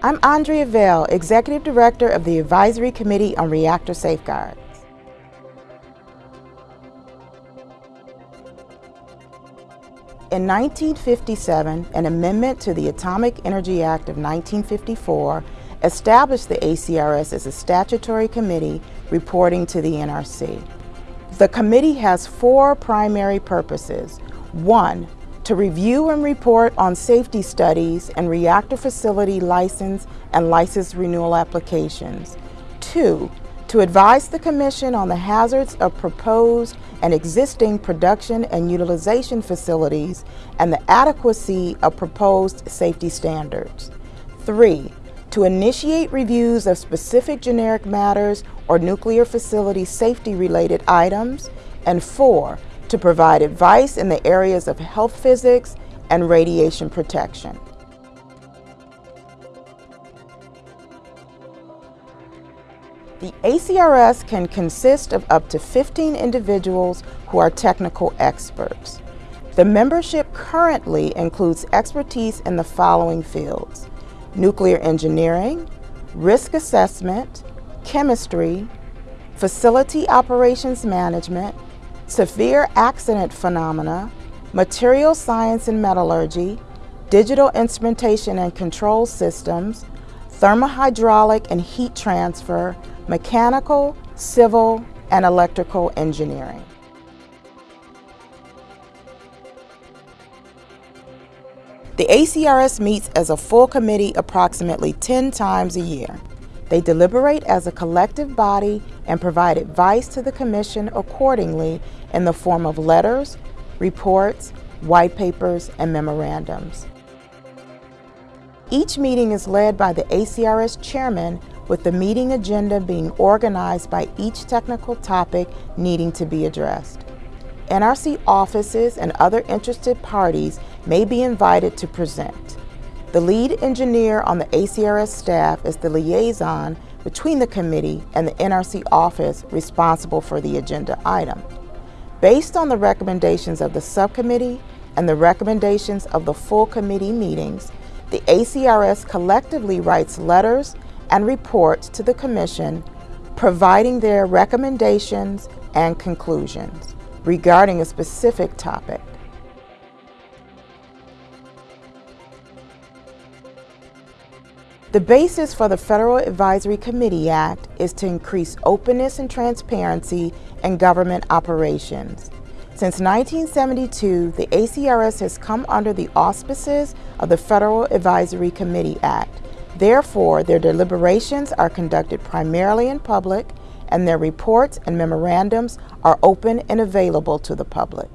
I'm Andrea Veil, Executive Director of the Advisory Committee on Reactor Safeguards. In 1957, an amendment to the Atomic Energy Act of 1954 established the ACRS as a statutory committee reporting to the NRC. The committee has four primary purposes. One, to review and report on safety studies and reactor facility license and license renewal applications. Two, to advise the Commission on the hazards of proposed and existing production and utilization facilities and the adequacy of proposed safety standards. Three, to initiate reviews of specific generic matters or nuclear facility safety related items. And four, to provide advice in the areas of health physics and radiation protection. The ACRS can consist of up to 15 individuals who are technical experts. The membership currently includes expertise in the following fields nuclear engineering, risk assessment, chemistry, facility operations management, severe accident phenomena, material science and metallurgy, digital instrumentation and control systems, thermohydraulic and heat transfer, mechanical, civil, and electrical engineering. The ACRS meets as a full committee approximately 10 times a year. They deliberate as a collective body and provide advice to the Commission accordingly in the form of letters, reports, white papers, and memorandums. Each meeting is led by the ACRS chairman with the meeting agenda being organized by each technical topic needing to be addressed. NRC offices and other interested parties may be invited to present. The lead engineer on the ACRS staff is the liaison between the committee and the NRC office responsible for the agenda item. Based on the recommendations of the subcommittee and the recommendations of the full committee meetings, the ACRS collectively writes letters and reports to the Commission providing their recommendations and conclusions regarding a specific topic. The basis for the Federal Advisory Committee Act is to increase openness and transparency in government operations. Since 1972, the ACRS has come under the auspices of the Federal Advisory Committee Act. Therefore, their deliberations are conducted primarily in public and their reports and memorandums are open and available to the public.